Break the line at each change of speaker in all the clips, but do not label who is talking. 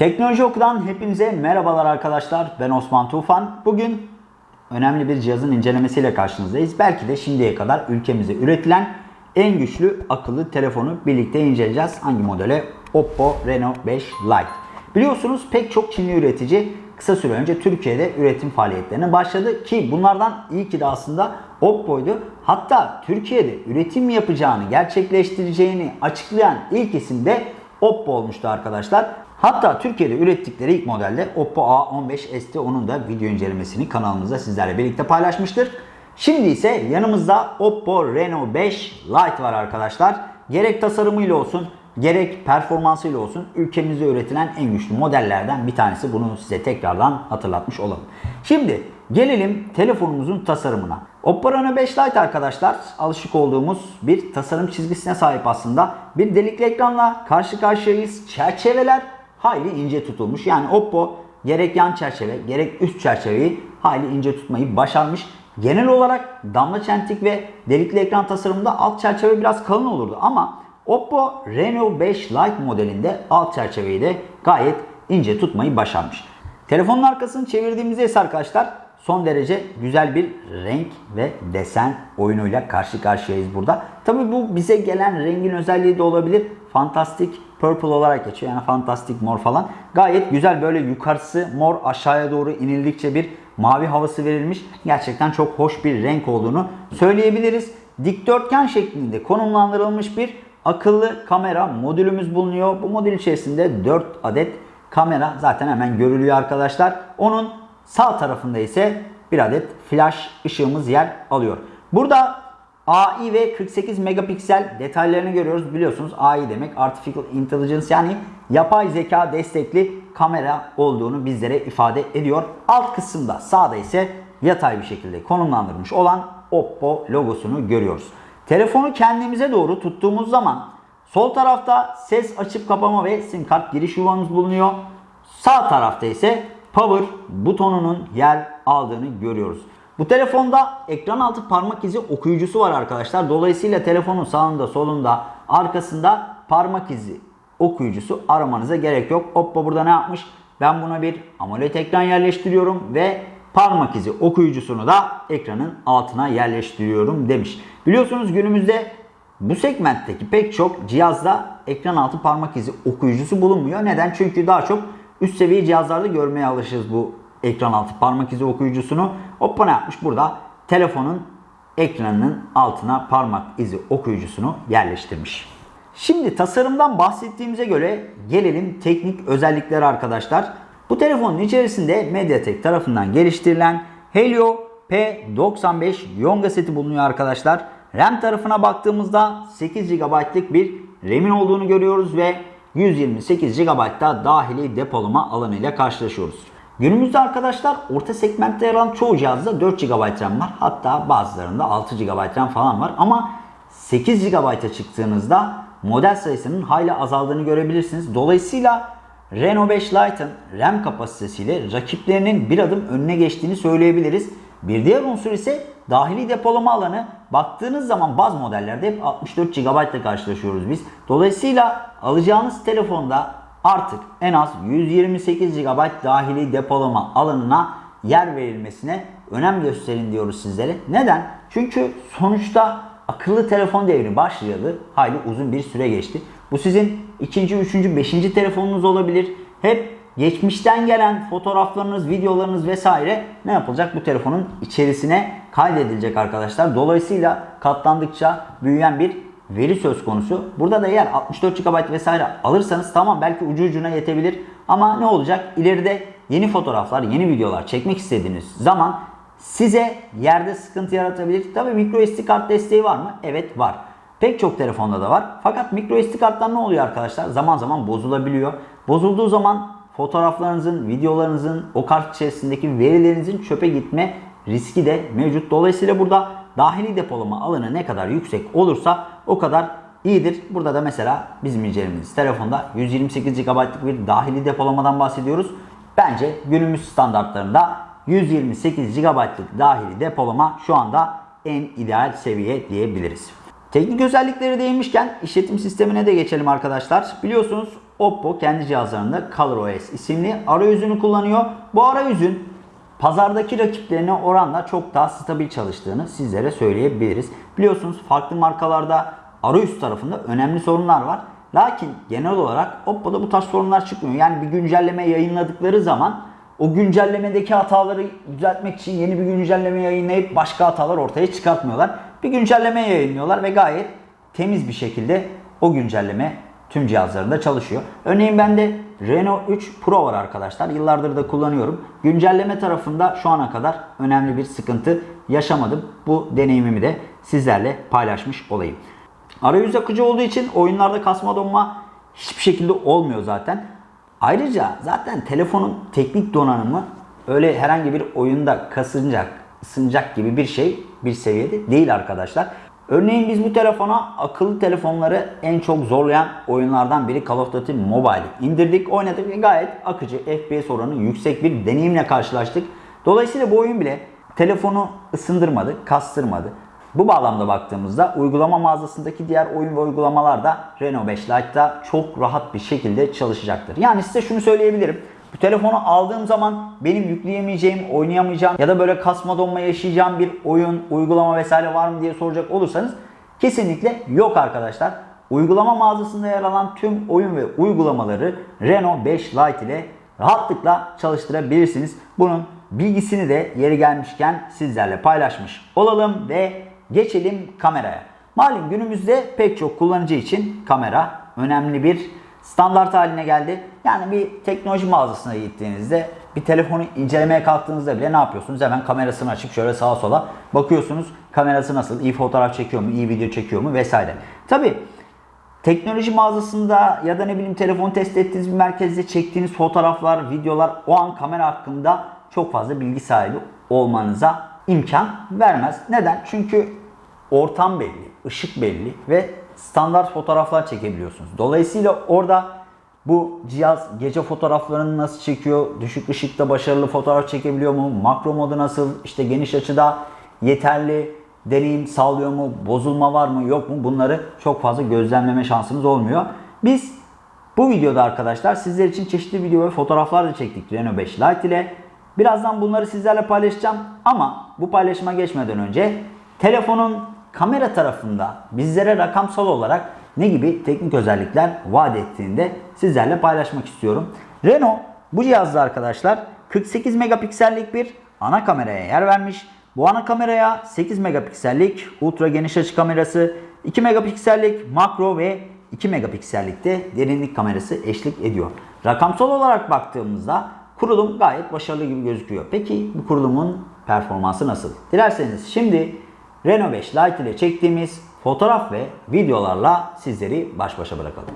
Teknoloji Oku'dan hepinize merhabalar arkadaşlar. Ben Osman Tufan. Bugün önemli bir cihazın incelemesiyle karşınızdayız. Belki de şimdiye kadar ülkemize üretilen en güçlü akıllı telefonu birlikte inceleyeceğiz. Hangi modele? Oppo Reno 5 Lite. Biliyorsunuz pek çok Çinli üretici kısa süre önce Türkiye'de üretim faaliyetlerine başladı ki bunlardan ki de aslında Oppo'ydu. Hatta Türkiye'de üretim yapacağını, gerçekleştireceğini açıklayan ilk isim de Oppo olmuştu arkadaşlar. Hatta Türkiye'de ürettikleri ilk modelde Oppo A15 ST onun da video incelemesini kanalımızda sizlerle birlikte paylaşmıştır. Şimdi ise yanımızda Oppo Reno 5 Lite var arkadaşlar. Gerek tasarımıyla olsun gerek performansıyla olsun ülkemizde üretilen en güçlü modellerden bir tanesi. Bunu size tekrardan hatırlatmış olalım. Şimdi gelelim telefonumuzun tasarımına. Oppo Reno 5 Lite arkadaşlar alışık olduğumuz bir tasarım çizgisine sahip aslında. Bir delikli ekranla karşı karşıyayız. Çerçeveler hayli ince tutulmuş. Yani Oppo gerek yan çerçeve gerek üst çerçeveyi hayli ince tutmayı başarmış. Genel olarak damla çentik ve delikli ekran tasarımında alt çerçeve biraz kalın olurdu ama Oppo Reno 5 Lite modelinde alt çerçeveyi de gayet ince tutmayı başarmış. Telefonun arkasını çevirdiğimizde ise arkadaşlar son derece güzel bir renk ve desen oyunuyla karşı karşıyayız burada. Tabi bu bize gelen rengin özelliği de olabilir. Fantastic Purple olarak geçiyor yani fantastik mor falan. Gayet güzel böyle yukarısı mor aşağıya doğru inildikçe bir mavi havası verilmiş. Gerçekten çok hoş bir renk olduğunu söyleyebiliriz. Dikdörtgen şeklinde konumlandırılmış bir akıllı kamera modülümüz bulunuyor. Bu modül içerisinde 4 adet kamera zaten hemen görülüyor arkadaşlar. Onun sağ tarafında ise bir adet flash ışığımız yer alıyor. Burada AI ve 48 megapiksel detaylarını görüyoruz. Biliyorsunuz AI demek Artificial Intelligence yani yapay zeka destekli kamera olduğunu bizlere ifade ediyor. Alt kısımda sağda ise yatay bir şekilde konumlandırmış olan Oppo logosunu görüyoruz. Telefonu kendimize doğru tuttuğumuz zaman sol tarafta ses açıp kapama ve sim kart giriş yuvamız bulunuyor. Sağ tarafta ise power butonunun yer aldığını görüyoruz. Bu telefonda ekran altı parmak izi okuyucusu var arkadaşlar. Dolayısıyla telefonun sağında, solunda, arkasında parmak izi okuyucusu aramanıza gerek yok. Oppo burada ne yapmış? Ben buna bir AMOLED ekran yerleştiriyorum ve parmak izi okuyucusunu da ekranın altına yerleştiriyorum demiş. Biliyorsunuz günümüzde bu segmentteki pek çok cihazda ekran altı parmak izi okuyucusu bulunmuyor. Neden? Çünkü daha çok üst seviye cihazlarda görmeye alışırız bu ekran altı parmak izi okuyucusunu. Oppo yapmış? Burada telefonun ekranının altına parmak izi okuyucusunu yerleştirmiş. Şimdi tasarımdan bahsettiğimize göre gelelim teknik özelliklere arkadaşlar. Bu telefonun içerisinde MediaTek tarafından geliştirilen Helio P95 Yonga seti bulunuyor arkadaşlar. RAM tarafına baktığımızda 8 GB'lık bir RAM'in olduğunu görüyoruz ve 128 GB'da dahili depolama alanı ile karşılaşıyoruz. Günümüzde arkadaşlar orta segmentte yer alan çoğu cihazda 4 GB RAM var. Hatta bazılarında 6 GB RAM falan var. Ama 8 GB'a çıktığınızda model sayısının hayli azaldığını görebilirsiniz. Dolayısıyla Reno 5 Lite'ın RAM kapasitesiyle rakiplerinin bir adım önüne geçtiğini söyleyebiliriz. Bir diğer unsur ise dahili depolama alanı. Baktığınız zaman bazı modellerde hep 64 GB ile karşılaşıyoruz biz. Dolayısıyla alacağınız telefonda artık en az 128 GB dahili depolama alanına yer verilmesine önem gösterin diyoruz sizlere. Neden? Çünkü sonuçta akıllı telefon devri başlayalı hayli uzun bir süre geçti. Bu sizin ikinci, üçüncü, beşinci telefonunuz olabilir. Hep geçmişten gelen fotoğraflarınız, videolarınız vesaire ne yapılacak? Bu telefonun içerisine kaydedilecek arkadaşlar. Dolayısıyla katlandıkça büyüyen bir veri söz konusu. Burada da eğer 64 GB vesaire alırsanız tamam belki ucu ucuna yetebilir. Ama ne olacak? İleride yeni fotoğraflar, yeni videolar çekmek istediğiniz zaman size yerde sıkıntı yaratabilir. Tabii micro SD kart desteği var mı? Evet var. Pek çok telefonda da var. Fakat micro SD kartlar ne oluyor arkadaşlar? Zaman zaman bozulabiliyor. Bozulduğu zaman fotoğraflarınızın, videolarınızın, o kart içerisindeki verilerinizin çöpe gitme riski de mevcut. Dolayısıyla burada dahili depolama alanı ne kadar yüksek olursa o kadar iyidir. Burada da mesela bizim incelememiz telefonda 128 GB'lık bir dahili depolamadan bahsediyoruz. Bence günümüz standartlarında 128 GB'lık dahili depolama şu anda en ideal seviye diyebiliriz. Teknik özellikleri değinmişken işletim sistemine de geçelim arkadaşlar. Biliyorsunuz Oppo kendi cihazlarında ColorOS isimli arayüzünü kullanıyor. Bu arayüzün pazardaki rakiplerine oranla çok daha stabil çalıştığını sizlere söyleyebiliriz. Biliyorsunuz farklı markalarda arayüz tarafında önemli sorunlar var. Lakin genel olarak Oppo'da bu tarz sorunlar çıkmıyor. Yani bir güncelleme yayınladıkları zaman o güncellemedeki hataları düzeltmek için yeni bir güncelleme yayınlayıp başka hatalar ortaya çıkartmıyorlar. Bir güncelleme yayınlıyorlar ve gayet temiz bir şekilde o güncelleme tüm cihazlarında çalışıyor. Örneğin bende Renault 3 Pro var arkadaşlar. Yıllardır da kullanıyorum. Güncelleme tarafında şu ana kadar önemli bir sıkıntı yaşamadım. Bu deneyimimi de sizlerle paylaşmış olayım. Arayüz akıcı olduğu için oyunlarda kasma donma hiçbir şekilde olmuyor zaten. Ayrıca zaten telefonun teknik donanımı öyle herhangi bir oyunda kasınacak, ısınacak gibi bir şey bir seviyede değil arkadaşlar. Örneğin biz bu telefona akıllı telefonları en çok zorlayan oyunlardan biri Call of Duty Mobile indirdik, oynadık ve gayet akıcı FPS oranı yüksek bir deneyimle karşılaştık. Dolayısıyla bu oyun bile telefonu ısındırmadı, kastırmadı. Bu bağlamda baktığımızda uygulama mağazasındaki diğer oyun ve uygulamalar da Renault 5 Lite'da çok rahat bir şekilde çalışacaktır. Yani size şunu söyleyebilirim. Bu telefonu aldığım zaman benim yükleyemeyeceğim, oynayamayacağım ya da böyle kasma donma yaşayacağım bir oyun, uygulama vesaire var mı diye soracak olursanız kesinlikle yok arkadaşlar. Uygulama mağazasında yer alan tüm oyun ve uygulamaları Renault 5 Lite ile rahatlıkla çalıştırabilirsiniz. Bunun bilgisini de yeri gelmişken sizlerle paylaşmış olalım ve geçelim kameraya. Malum günümüzde pek çok kullanıcı için kamera önemli bir standart haline geldi. Yani bir teknoloji mağazasına gittiğinizde bir telefonu incelemeye kalktığınızda bile ne yapıyorsunuz? Hemen kamerasını açıp şöyle sağa sola bakıyorsunuz. Kamerası nasıl? İyi fotoğraf çekiyor mu? İyi video çekiyor mu? Vesaire. Tabi teknoloji mağazasında ya da ne bileyim telefon test ettiğiniz bir merkezde çektiğiniz fotoğraflar, videolar o an kamera hakkında çok fazla bilgi sahibi olmanıza imkan vermez. Neden? Çünkü ortam belli, ışık belli ve standart fotoğraflar çekebiliyorsunuz. Dolayısıyla orada bu cihaz gece fotoğraflarını nasıl çekiyor, düşük ışıkta başarılı fotoğraf çekebiliyor mu, makro modu nasıl, işte geniş açıda yeterli deneyim sağlıyor mu, bozulma var mı yok mu bunları çok fazla gözlemleme şansınız olmuyor. Biz bu videoda arkadaşlar sizler için çeşitli video ve fotoğraflar da çektik Renault 5 Lite ile. Birazdan bunları sizlerle paylaşacağım ama bu paylaşıma geçmeden önce telefonun kamera tarafında bizlere rakamsal olarak ne gibi teknik özellikler vaat ettiğini de sizlerle paylaşmak istiyorum. Renault bu cihazda arkadaşlar 48 megapiksellik bir ana kameraya yer vermiş. Bu ana kameraya 8 megapiksellik ultra geniş açı kamerası, 2 megapiksellik makro ve 2 megapiksellik de derinlik kamerası eşlik ediyor. Rakamsal olarak baktığımızda kurulum gayet başarılı gibi gözüküyor. Peki bu kurulumun performansı nasıl? Dilerseniz şimdi Renault 5 Lite ile çektiğimiz fotoğraf ve videolarla sizleri baş başa bırakalım.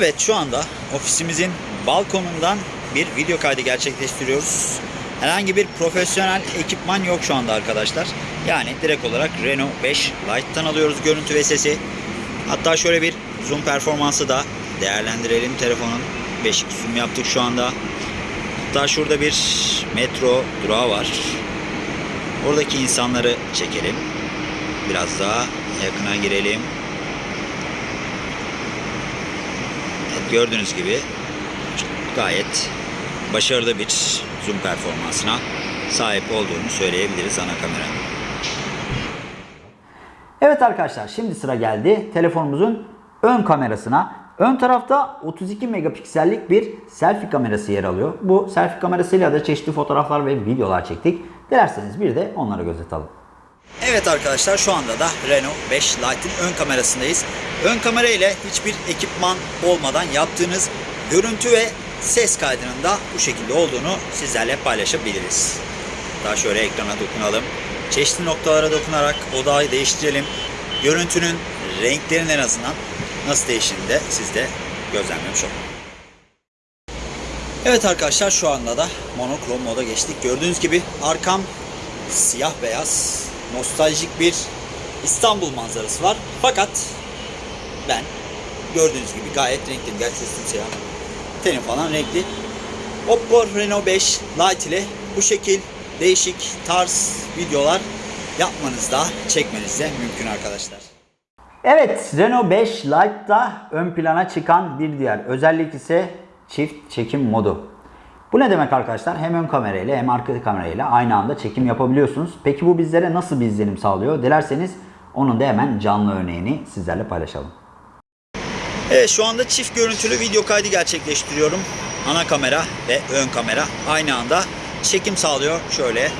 Evet şu anda ofisimizin balkonundan bir video kaydı gerçekleştiriyoruz. Herhangi bir profesyonel ekipman yok şu anda arkadaşlar. Yani direkt olarak Renault 5 Lite'tan alıyoruz görüntü ve sesi. Hatta şöyle bir zoom performansı da değerlendirelim telefonun. Beşik zoom yaptık şu anda. Hatta şurada bir metro durağı var. Oradaki insanları çekelim. Biraz daha yakına girelim. Gördüğünüz gibi gayet başarılı bir zoom performansına sahip olduğunu söyleyebiliriz ana kameranın. Evet arkadaşlar şimdi sıra geldi telefonumuzun ön kamerasına. Ön tarafta 32 megapiksellik bir selfie kamerası yer alıyor. Bu selfie kamerasıyla da çeşitli fotoğraflar ve videolar çektik. Dilerseniz bir de onlara göz atalım. Evet arkadaşlar şu anda da Renault 5 Lite'in ön kamerasındayız. Ön kamera ile hiçbir ekipman olmadan yaptığınız görüntü ve ses kaydının da bu şekilde olduğunu sizlerle paylaşabiliriz. Daha şöyle ekrana dokunalım. Çeşitli noktalara dokunarak odağı değiştirelim. Görüntünün renklerinin en azından nasıl değiştiğini de siz de gözlemlemiş olun. Evet arkadaşlar şu anda da monokrom moda geçtik. Gördüğünüz gibi arkam siyah beyaz nostaljik bir İstanbul manzarası var. Fakat ben gördüğünüz gibi gayet renkliyim. Gerçi üstüm siyah. Tenim falan renkli. Oppo Reno 5 Lite ile bu şekil değişik tarz videolar yapmanızda, çekmenizde mümkün arkadaşlar. Evet, Reno 5 Lite'da ön plana çıkan bir diğer özellik ise çift çekim modu. Bu ne demek arkadaşlar? Hem ön kamerayla hem arka kamerayla aynı anda çekim yapabiliyorsunuz. Peki bu bizlere nasıl bir izlenim sağlıyor? Dilerseniz onun da hemen canlı örneğini sizlerle paylaşalım. Evet şu anda çift görüntülü video kaydı gerçekleştiriyorum. Ana kamera ve ön kamera aynı anda çekim sağlıyor. Şöyle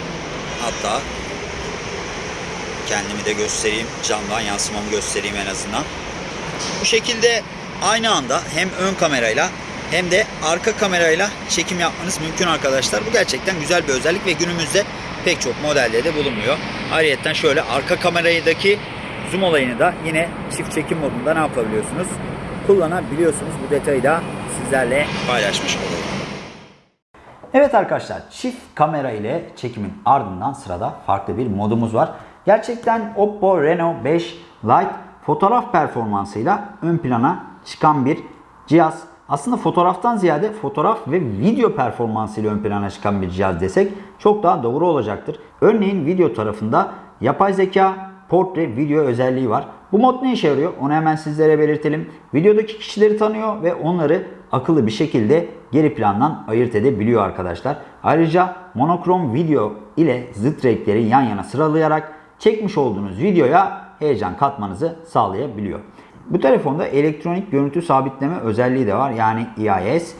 hatta kendimi de göstereyim. Camdan yansımamı göstereyim en azından. Bu şekilde aynı anda hem ön kamerayla hem de arka kamerayla çekim yapmanız mümkün arkadaşlar. Bu gerçekten güzel bir özellik ve günümüzde pek çok modelde de bulunmuyor. Ayrıca şöyle arka kameraydaki zoom olayını da yine çift çekim modunda ne yapabiliyorsunuz? Kullanabiliyorsunuz. Bu detayı da sizlerle paylaşmış olalım. Evet arkadaşlar çift kamera ile çekimin ardından sırada farklı bir modumuz var. Gerçekten Oppo Reno 5 Lite fotoğraf performansıyla ön plana çıkan bir cihaz. Aslında fotoğraftan ziyade fotoğraf ve video performansıyla ön plana çıkan bir cihaz desek çok daha doğru olacaktır. Örneğin video tarafında yapay zeka portre video özelliği var. Bu mod ne işe yarıyor? Onu hemen sizlere belirtelim. Videodaki kişileri tanıyor ve onları akıllı bir şekilde geri plandan ayırt edebiliyor arkadaşlar. Ayrıca monokrom video ile zıt renkleri yan yana sıralayarak çekmiş olduğunuz videoya heyecan katmanızı sağlayabiliyor. Bu telefonda elektronik görüntü sabitleme özelliği de var yani EIS.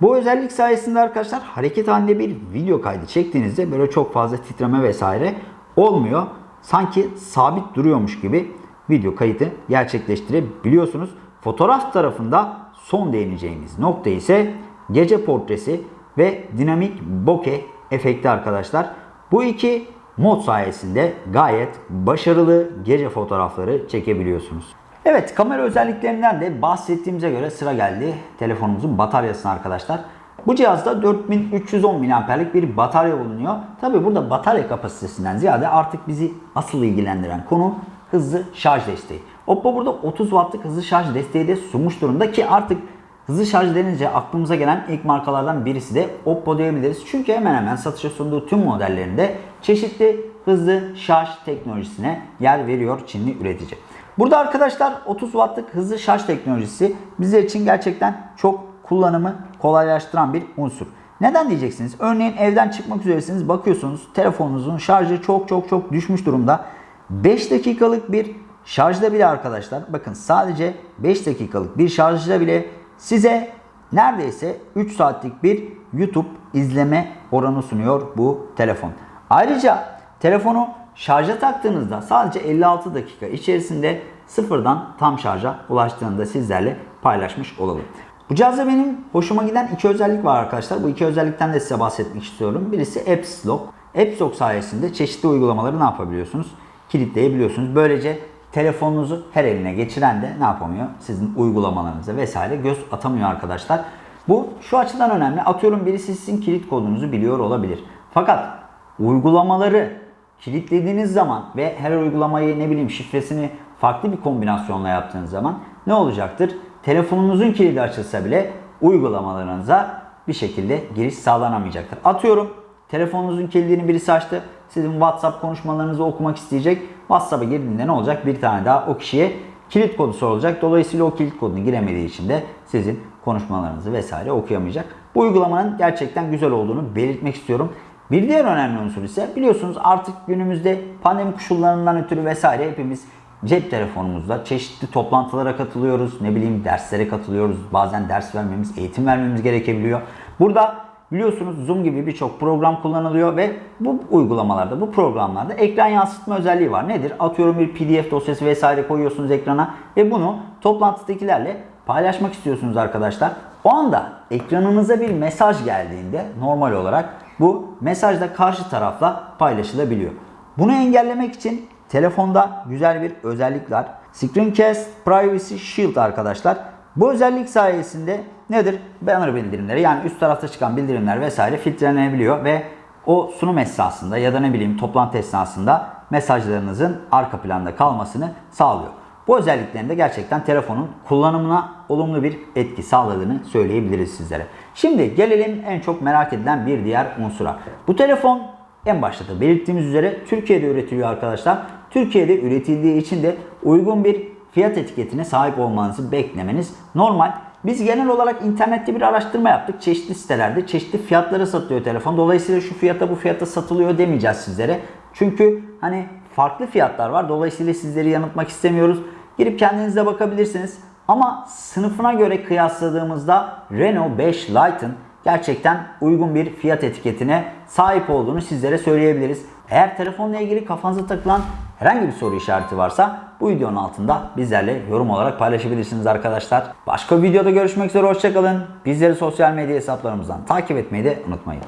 Bu özellik sayesinde arkadaşlar hareket halinde bir video kaydı çektiğinizde böyle çok fazla titreme vesaire olmuyor. Sanki sabit duruyormuş gibi video kaydı gerçekleştirebiliyorsunuz. Fotoğraf tarafında son değineceğimiz nokta ise gece portresi ve dinamik bokeh efekti arkadaşlar. Bu iki mod sayesinde gayet başarılı gece fotoğrafları çekebiliyorsunuz. Evet kamera özelliklerinden de bahsettiğimize göre sıra geldi telefonumuzun bataryasına arkadaşlar. Bu cihazda 4310 mAh'lik bir batarya bulunuyor. Tabi burada batarya kapasitesinden ziyade artık bizi asıl ilgilendiren konu hızlı şarj desteği. Oppo burada 30 wattlık hızlı şarj desteği de sunmuş durumda ki artık hızlı şarj denince aklımıza gelen ilk markalardan birisi de Oppo diyebiliriz. Çünkü hemen hemen satışa sunduğu tüm modellerinde çeşitli hızlı şarj teknolojisine yer veriyor Çinli üretici. Burada arkadaşlar 30 wattlık hızlı şarj teknolojisi bizler için gerçekten çok kullanımı kolaylaştıran bir unsur. Neden diyeceksiniz? Örneğin evden çıkmak üzeresiniz bakıyorsunuz telefonunuzun şarjı çok çok çok düşmüş durumda. 5 dakikalık bir şarjda bile arkadaşlar bakın sadece 5 dakikalık bir şarjda bile size neredeyse 3 saatlik bir YouTube izleme oranı sunuyor bu telefon. Ayrıca telefonu şarja taktığınızda sadece 56 dakika içerisinde sıfırdan tam şarja ulaştığını da sizlerle paylaşmış olalım. Bu cihazda benim hoşuma giden iki özellik var arkadaşlar. Bu iki özellikten de size bahsetmek istiyorum. Birisi Apps Lock. Apps Lock sayesinde çeşitli uygulamaları ne yapabiliyorsunuz? Kilitleyebiliyorsunuz. Böylece telefonunuzu her eline geçiren de ne yapamıyor? Sizin uygulamalarınıza vesaire göz atamıyor arkadaşlar. Bu şu açıdan önemli. Atıyorum birisi sizin kilit kodunuzu biliyor olabilir. Fakat uygulamaları kilitlediğiniz zaman ve her uygulamayı ne bileyim şifresini farklı bir kombinasyonla yaptığınız zaman ne olacaktır? Telefonunuzun kilidi açılsa bile uygulamalarınıza bir şekilde giriş sağlanamayacaktır. Atıyorum telefonunuzun kilidini birisi açtı. Sizin WhatsApp konuşmalarınızı okumak isteyecek. WhatsApp'a girdiğinde ne olacak? Bir tane daha o kişiye kilit kodu sorulacak. Dolayısıyla o kilit kodunu giremediği için de sizin konuşmalarınızı vesaire okuyamayacak. Bu uygulamanın gerçekten güzel olduğunu belirtmek istiyorum. Bir diğer önemli unsur ise biliyorsunuz artık günümüzde pandemi koşullarından ötürü vesaire hepimiz cep telefonumuzda çeşitli toplantılara katılıyoruz. Ne bileyim derslere katılıyoruz. Bazen ders vermemiz, eğitim vermemiz gerekebiliyor. Burada biliyorsunuz Zoom gibi birçok program kullanılıyor ve bu uygulamalarda, bu programlarda ekran yansıtma özelliği var. Nedir? Atıyorum bir PDF dosyası vesaire koyuyorsunuz ekrana ve bunu toplantıdakilerle paylaşmak istiyorsunuz arkadaşlar. O anda ekranınıza bir mesaj geldiğinde normal olarak bu mesaj da karşı tarafla paylaşılabiliyor. Bunu engellemek için telefonda güzel bir özellik var. Screencast Privacy Shield arkadaşlar. Bu özellik sayesinde nedir? Banner bildirimleri yani üst tarafta çıkan bildirimler vesaire filtrelenebiliyor ve o sunum esnasında ya da ne bileyim toplantı esnasında mesajlarınızın arka planda kalmasını sağlıyor. Bu özelliklerinde gerçekten telefonun kullanımına olumlu bir etki sağladığını söyleyebiliriz sizlere. Şimdi gelelim en çok merak edilen bir diğer unsura. Bu telefon en başta da belirttiğimiz üzere Türkiye'de üretiliyor arkadaşlar. Türkiye'de üretildiği için de uygun bir fiyat etiketine sahip olmanızı beklemeniz normal. Biz genel olarak internette bir araştırma yaptık. Çeşitli sitelerde çeşitli fiyatlara satılıyor telefon. Dolayısıyla şu fiyata bu fiyata satılıyor demeyeceğiz sizlere. Çünkü hani farklı fiyatlar var. Dolayısıyla sizleri yanıltmak istemiyoruz. Girip kendinize bakabilirsiniz. Ama sınıfına göre kıyasladığımızda Renault 5 Lite'ın gerçekten uygun bir fiyat etiketine sahip olduğunu sizlere söyleyebiliriz. Eğer telefonla ilgili kafanıza takılan herhangi bir soru işareti varsa bu videonun altında bizlerle yorum olarak paylaşabilirsiniz arkadaşlar. Başka bir videoda görüşmek üzere hoşçakalın. Bizleri sosyal medya hesaplarımızdan takip etmeyi de unutmayın.